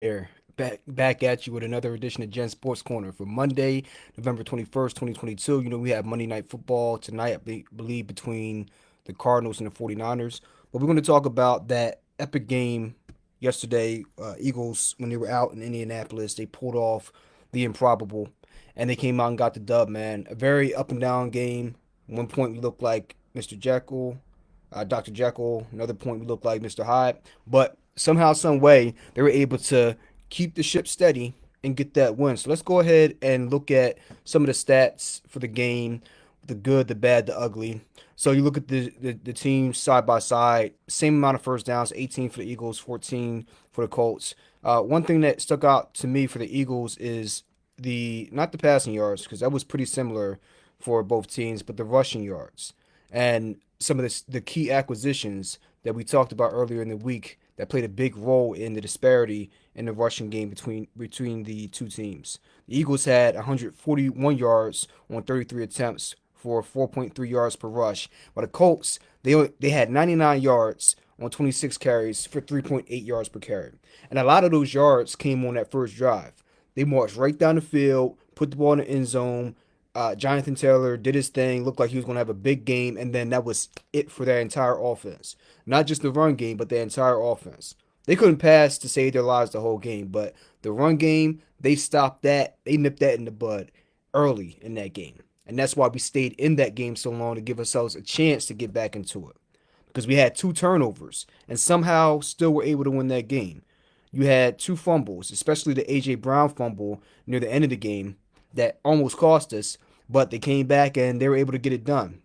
Here, back back at you with another edition of Gen Sports Corner for Monday, November 21st, 2022. You know, we have Monday Night Football tonight, I believe, between the Cardinals and the 49ers. But we're going to talk about that epic game yesterday. Uh, Eagles, when they were out in Indianapolis, they pulled off the improbable and they came out and got the dub, man. A very up and down game. one point, we looked like Mr. Jekyll, uh, Dr. Jekyll. Another point, we looked like Mr. Hyde. But somehow, some way, they were able to keep the ship steady and get that win. So let's go ahead and look at some of the stats for the game, the good, the bad, the ugly. So you look at the, the, the teams side by side, same amount of first downs, 18 for the Eagles, 14 for the Colts. Uh, one thing that stuck out to me for the Eagles is the not the passing yards because that was pretty similar for both teams, but the rushing yards and some of the, the key acquisitions that we talked about earlier in the week that played a big role in the disparity in the rushing game between between the two teams. The Eagles had 141 yards on 33 attempts for 4.3 yards per rush, while the Colts they they had 99 yards on 26 carries for 3.8 yards per carry. And a lot of those yards came on that first drive. They marched right down the field, put the ball in the end zone, uh, Jonathan Taylor did his thing, looked like he was going to have a big game, and then that was it for their entire offense. Not just the run game, but the entire offense. They couldn't pass to save their lives the whole game, but the run game, they stopped that. They nipped that in the bud early in that game. And that's why we stayed in that game so long to give ourselves a chance to get back into it. Because we had two turnovers and somehow still were able to win that game. You had two fumbles, especially the A.J. Brown fumble near the end of the game that almost cost us but they came back and they were able to get it done.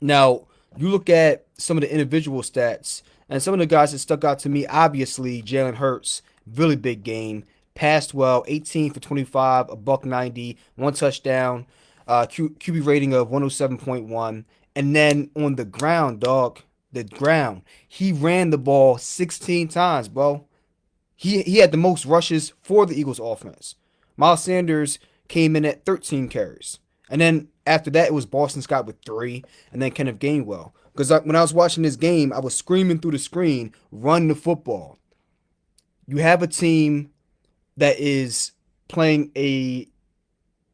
Now, you look at some of the individual stats, and some of the guys that stuck out to me, obviously, Jalen Hurts, really big game, passed well, 18 for 25, a buck 90, one touchdown, uh, Q- QB rating of 107.1. And then on the ground, dog, the ground, he ran the ball 16 times, bro. He, he had the most rushes for the Eagles offense. Miles Sanders came in at 13 carries. And then after that, it was Boston Scott with three, and then Kenneth Gainwell. Because when I was watching this game, I was screaming through the screen, run the football. You have a team that is playing a,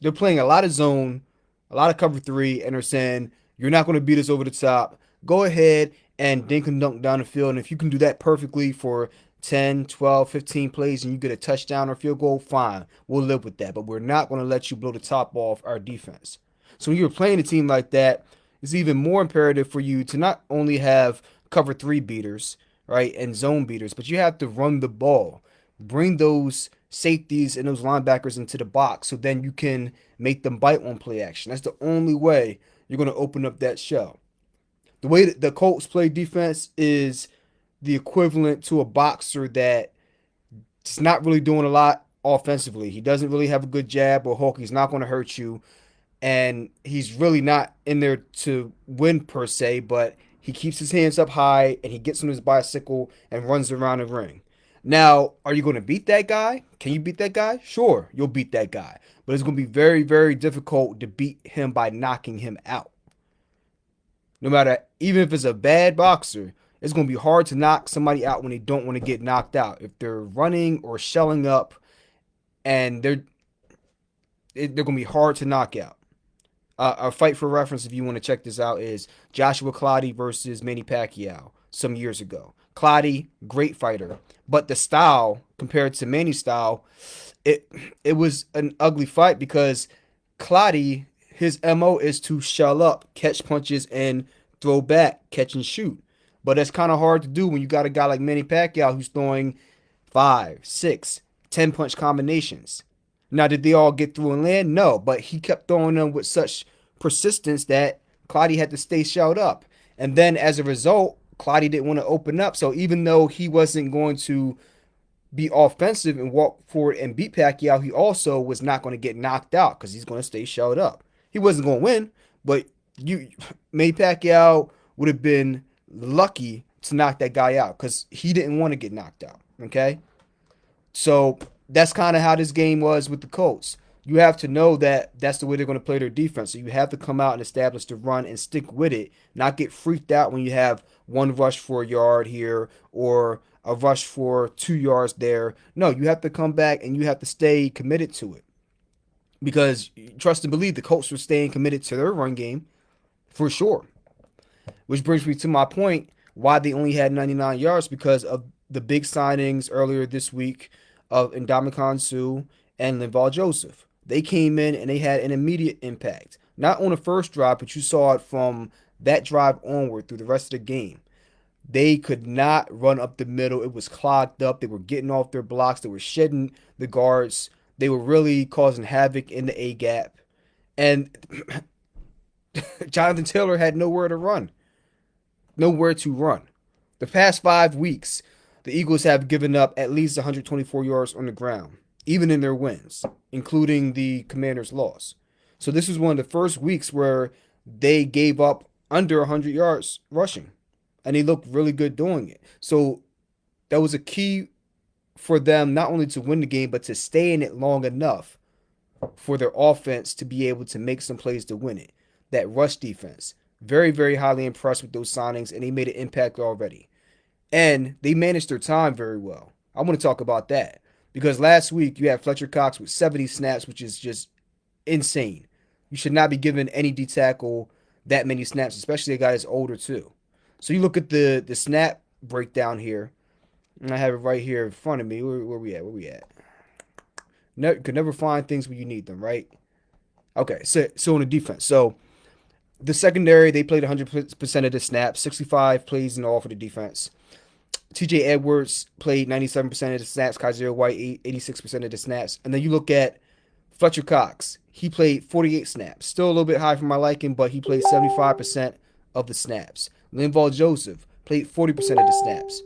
they're playing a lot of zone, a lot of cover three, and they're saying, you're not going to beat us over the top. Go ahead and dink and dunk down the field. And if you can do that perfectly for 10, 12, 15 plays and you get a touchdown or field goal, fine. We'll live with that. But we're not going to let you blow the top off our defense. So when you're playing a team like that, it's even more imperative for you to not only have cover three beaters, right, and zone beaters, but you have to run the ball. Bring those safeties and those linebackers into the box so then you can make them bite on play action. That's the only way you're going to open up that shell. The way that the Colts play defense is the equivalent to a boxer that is not really doing a lot offensively. He doesn't really have a good jab or hook. He's not going to hurt you. And he's really not in there to win per se, but he keeps his hands up high and he gets on his bicycle and runs around the ring. Now, are you going to beat that guy? Can you beat that guy? Sure, you'll beat that guy. But it's going to be very, very difficult to beat him by knocking him out. No matter, even if it's a bad boxer, it's going to be hard to knock somebody out when they don't want to get knocked out. If they're running or shelling up and they're they're going to be hard to knock out. Uh, a fight for reference, if you want to check this out, is Joshua Clottey versus Manny Pacquiao some years ago. Clottey, great fighter, but the style compared to Manny's style, it it was an ugly fight because Clottey, his mo is to shell up, catch punches, and throw back, catch and shoot. But it's kind of hard to do when you got a guy like Manny Pacquiao who's throwing five, six, ten punch combinations. Now, did they all get through and land? No, but he kept throwing them with such persistence that Clottey had to stay shelled up. And then as a result, Clottey didn't want to open up. So even though he wasn't going to be offensive and walk forward and beat Pacquiao, he also was not going to get knocked out because he's going to stay shelled up. He wasn't going to win, but you, Manny Pacquiao would have been lucky to knock that guy out because he didn't want to get knocked out. Okay. So that's kind of how this game was with the Colts. You have to know that that's the way they're going to play their defense. So you have to come out and establish the run and stick with it, not get freaked out when you have one rush for a yard here or a rush for two yards there. No, you have to come back and you have to stay committed to it. Because trust and believe the Colts were staying committed to their run game for sure. Which brings me to my point why they only had 99 yards because of the big signings earlier this week of Ndamukong Suh and Linval Joseph. They came in and they had an immediate impact. Not on the first drive, but you saw it from that drive onward through the rest of the game. They could not run up the middle. It was clogged up. They were getting off their blocks. They were shedding the guards. They were really causing havoc in the A gap. And Jonathan Taylor had nowhere to run. Nowhere to run. The past five weeks, the Eagles have given up at least 124 yards on the ground, even in their wins, including the Commanders' loss. So this was one of the first weeks where they gave up under 100 yards rushing and they looked really good doing it. So that was a key for them not only to win the game but to stay in it long enough for their offense to be able to make some plays to win it. That rush defense, very very highly impressed with those signings and they made an impact already. And they managed their time very well. I want to talk about that because last week you had Fletcher Cox with 70 snaps, which is just insane. You should not be giving any D tackle that many snaps, especially a guy that's older too. So you look at the the snap breakdown here, and I have it right here in front of me. Where, where we at? Where we at? Never, could never find things when you need them, right? Okay, so so on the defense, so the secondary they played 100% of the snaps, 65 plays in all for the defense. TJ Edwards played 97% of the snaps, Kyzir White 86% of the snaps, and then you look at Fletcher Cox. He played 48 snaps, still a little bit high for my liking, but he played 75% of the snaps. Linval Joseph played 40% of the snaps.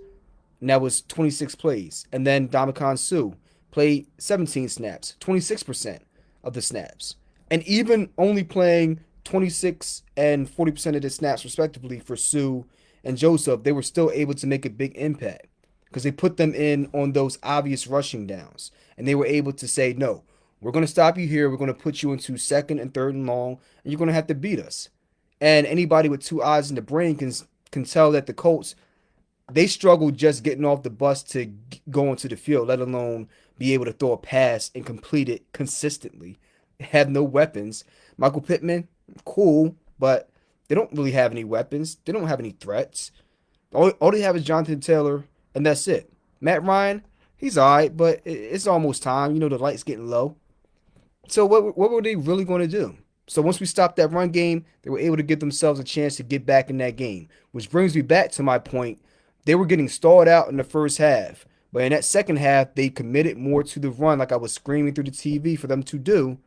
And that was 26 plays. And then Ndamukong Suh played 17 snaps, 26% of the snaps. And even only playing 26 and 40% of the snaps, respectively, for Suh and Joseph, they were still able to make a big impact because they put them in on those obvious rushing downs. And they were able to say, no, we're going to stop you here. We're going to put you into second and third and long, and you're going to have to beat us. And anybody with two eyes in the brain can can tell that the Colts they struggled just getting off the bus to go into the field, let alone be able to throw a pass and complete it consistently. Have no weapons. Michael Pittman, cool, but they don't really have any weapons. They don't have any threats. All, all they have is Jonathan Taylor, and that's it. Matt Ryan, he's all right, but it's almost time. You know, the light's getting low. So what, what were they really going to do? So once we stopped that run game, they were able to give themselves a chance to get back in that game. Which brings me back to my point. They were getting stalled out in the first half. But in that second half, they committed more to the run, like I was screaming through the TV for them to do.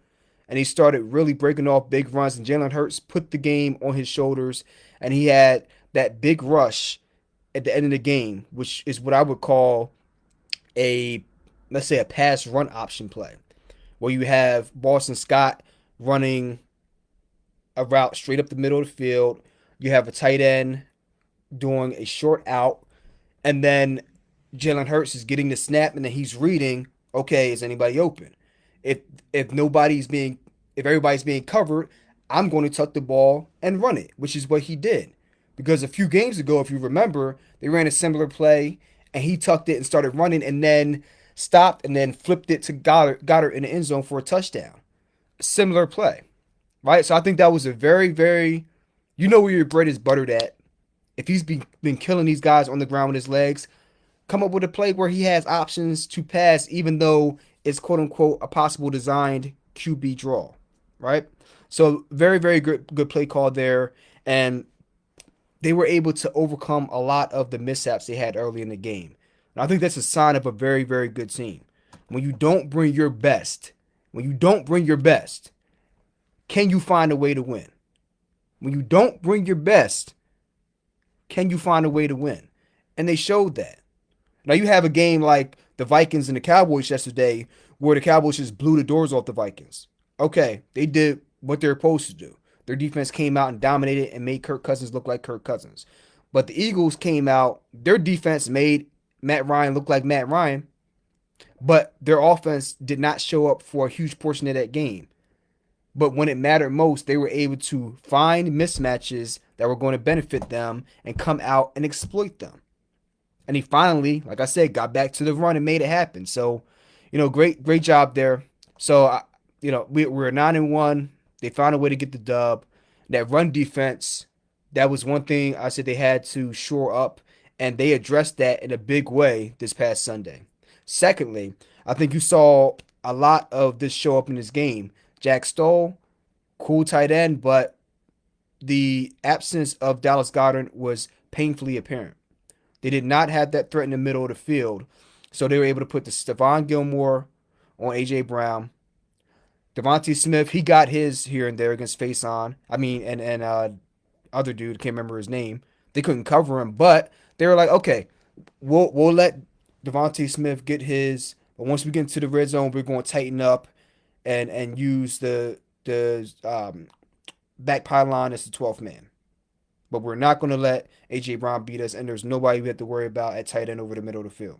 And he started really breaking off big runs. And Jalen Hurts put the game on his shoulders. And he had that big rush at the end of the game, which is what I would call a, let's say, a pass run option play, where you have Boston Scott running a route straight up the middle of the field. You have a tight end doing a short out, and then Jalen Hurts is getting the snap, and then he's reading. Okay, is anybody open? If if nobody's being if everybody's being covered, I'm going to tuck the ball and run it, which is what he did. Because a few games ago, if you remember, they ran a similar play, and he tucked it and started running, and then stopped and then flipped it to Goddard, Goedert in the end zone for a touchdown. Similar play right? So I think that was a very, very, you know where your bread is buttered at. If he's been, been killing these guys on the ground with his legs, come up with a play where he has options to pass, even though it's quote unquote a possible designed QB draw, right? So very, very good, good play call there, and they were able to overcome a lot of the mishaps they had early in the game. And I think that's a sign of a very, very good team. When you don't bring your best, when you don't bring your best, can you find a way to win? When you don't bring your best, can you find a way to win? And they showed that. Now you have a game like the Vikings and the Cowboys yesterday where the Cowboys just blew the doors off the Vikings. Okay, they did what they're supposed to do. Their defense came out and dominated and made Kirk Cousins look like Kirk Cousins. But the Eagles came out, their defense made Matt Ryan look like Matt Ryan, but their offense did not show up for a huge portion of that game. But when it mattered most, they were able to find mismatches that were going to benefit them and come out and exploit them. and he finally, like I said, got back to the run and made it happen. So, you know, great great job there. So, you know, we, we're nine and one. They found a way to get the dub. That run defense, that was one thing I said they had to shore up, and they addressed that in a big way this past Sunday. Secondly, I think you saw a lot of this show up in this game. Jack Stoll, cool tight end, but the absence of Dallas Goedert was painfully apparent. They did not have that threat in the middle of the field, so they were able to put the Stephon Gilmore on AJ Brown. DeVonta Smith, he got his here and there against face on. I mean, and and uh, other dude, can't remember his name. They couldn't cover him, but they were like, okay, we'll we'll let DeVonta Smith get his, but once we get into the red zone, we're going to tighten up and and use the the um, back pylon as the 12th man. But we're not going to let AJ Brown beat us, and there's nobody we have to worry about at tight end over the middle of the field.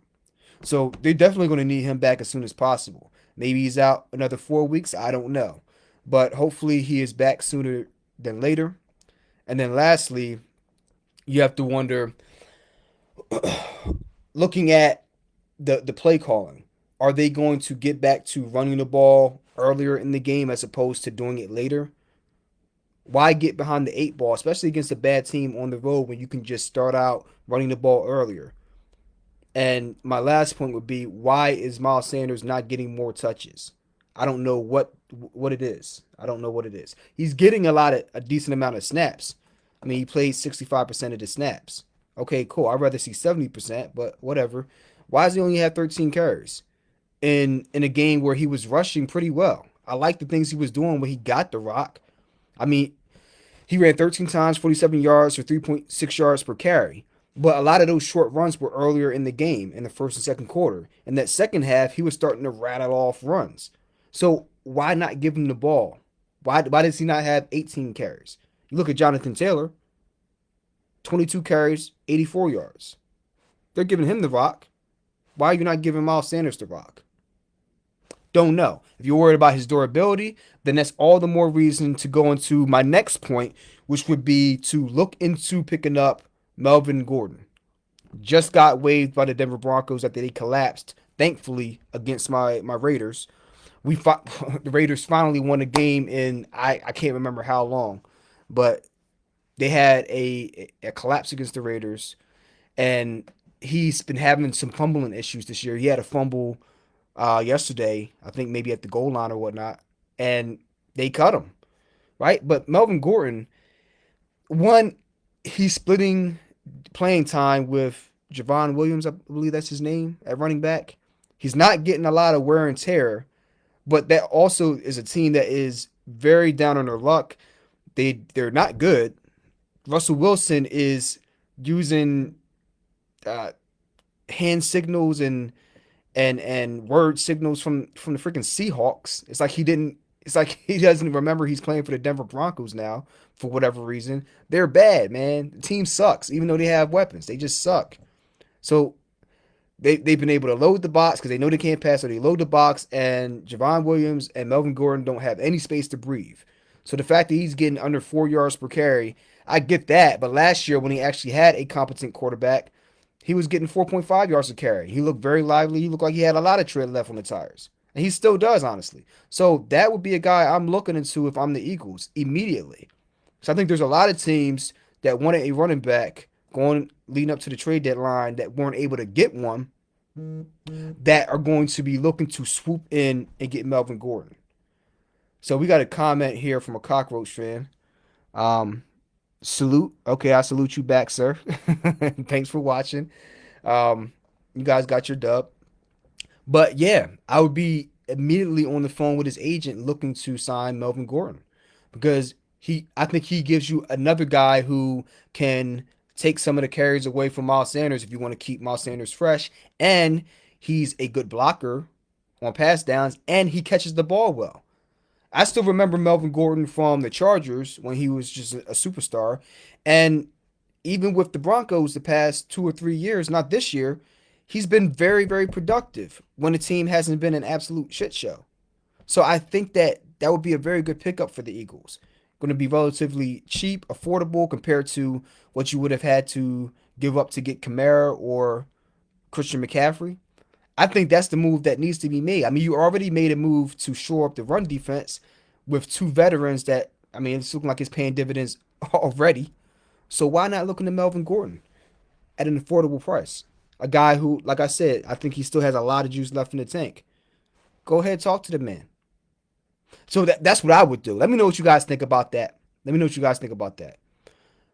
So they're definitely going to need him back as soon as possible. Maybe he's out another four weeks. I don't know. But hopefully he is back sooner than later. And then lastly, you have to wonder looking at the, the play calling, are they going to get back to running the ball earlier in the game as opposed to doing it later? Why get behind the eight ball, especially against a bad team on the road when you can just start out running the ball earlier? And my last point would be why is Miles Sanders not getting more touches? I don't know what what it is. I don't know what it is. He's getting a lot of a decent amount of snaps. I mean, he plays 65% of the snaps. Okay, cool. I'd rather see 70%, but whatever. Why does he only have 13 carries in in a game where he was rushing pretty well? I like the things he was doing when he got the rock. I mean, he ran 13 times, 47 yards, or 3.6 yards per carry. But a lot of those short runs were earlier in the game, in the first and second quarter. In that second half, he was starting to rattle off runs. So why not give him the ball? Why, why does he not have 18 carries? You look at Jonathan Taylor, 22 carries, 84 yards. They're giving him the rock. Why are you not giving Miles Sanders the rock? Don't know. If you're worried about his durability, then that's all the more reason to go into my next point, which would be to look into picking up Melvin Gordon just got waived by the Denver Broncos after they collapsed, thankfully, against my my Raiders. We fought, the Raiders finally won a game in I, I can't remember how long, but they had a a collapse against the Raiders, and he's been having some fumbling issues this year. He had a fumble uh, yesterday, I think maybe at the goal line or whatnot, and they cut him, right? But Melvin Gordon, one, he's splitting playing time with Javon Williams, I believe that's his name, at running back. He's not getting a lot of wear and tear, but that also is a team that is very down on their luck. They they're not good. Russell Wilson is using uh, hand signals and and and word signals from from the freaking Seahawks. It's like he didn't. It's like he doesn't remember he's playing for the Denver Broncos now for whatever reason. They're bad, man. The team sucks, even though they have weapons. They just suck. So they, they've been able to load the box because they know they can't pass, so they load the box, and Javon Williams and Melvin Gordon don't have any space to breathe. So the fact that he's getting under four yards per carry, I get that. But last year, when he actually had a competent quarterback, he was getting 4.5 yards a carry. He looked very lively. He looked like he had a lot of tread left on the tires. And he still does, honestly. So that would be a guy I'm looking into if I'm the Eagles immediately. So I think there's a lot of teams that wanted a running back going leading up to the trade deadline that weren't able to get one that are going to be looking to swoop in and get Melvin Gordon. So we got a comment here from a cockroach fan. Um, salute. Okay, I salute you back, sir. Thanks for watching. Um, you guys got your dub. But yeah, I would be immediately on the phone with his agent looking to sign Melvin Gordon because he I think he gives you another guy who can take some of the carries away from Miles Sanders if you want to keep Miles Sanders fresh. And he's a good blocker on pass downs and he catches the ball well. I still remember Melvin Gordon from the Chargers when he was just a superstar. And even with the Broncos the past two or three years, not this year, he's been very, very productive when the team hasn't been an absolute shit show. So I think that that would be a very good pickup for the Eagles going to be relatively cheap, affordable compared to what you would have had to give up to get Kamara or Christian McCaffrey. I think that's the move that needs to be made. I mean, you already made a move to shore up the run defense with two veterans that I mean, it's looking like it's paying dividends already. So why not look into Melvin Gordon at an affordable price? A guy who, like I said, I think he still has a lot of juice left in the tank. Go ahead, talk to the man. So that, that's what I would do. Let me know what you guys think about that. Let me know what you guys think about that.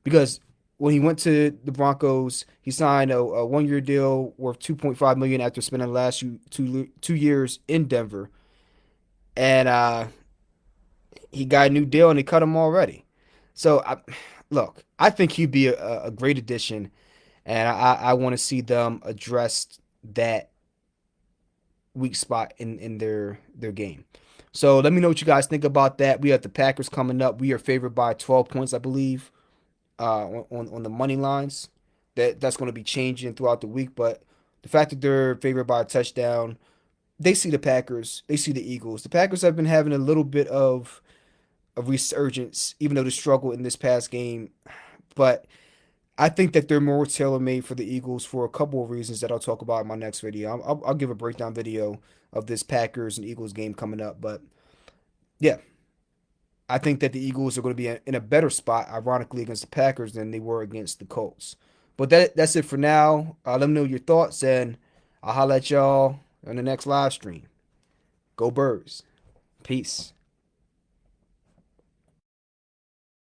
Because when he went to the Broncos, he signed a, a one-year deal worth 2.5 million after spending the last two two years in Denver, and uh, he got a new deal and they cut him already. So I, look, I think he'd be a, a great addition, and I, I want to see them address that weak spot in in their their game. So let me know what you guys think about that. We have the Packers coming up. We are favored by 12 points, I believe, uh, on on the money lines. That that's going to be changing throughout the week, but the fact that they're favored by a touchdown, they see the Packers, they see the Eagles. The Packers have been having a little bit of a resurgence, even though the struggle in this past game. But I think that they're more tailor made for the Eagles for a couple of reasons that I'll talk about in my next video. I'll, I'll, give a breakdown video of this Packers and Eagles game coming up. But yeah, I think that the Eagles are going to be in a better spot, ironically, against the Packers than they were against the Colts. But that that's it for now. Uh, let me know your thoughts, and I'll holla at y'all on the next live stream. Go Birds. Peace.